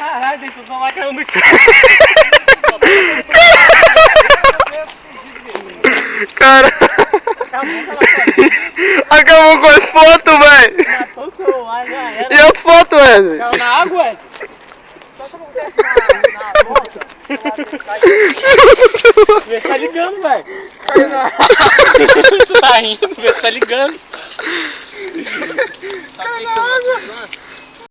Caralho, deixa eu só lá caiu no chão. Cara. Acabou com as fotos, velho. Matou o celular, já era. E as fotos, velho? Caiu na água, ué? Vê se tá ligando, velho. Você tá rindo, vê se tá ligando. Sabe o que que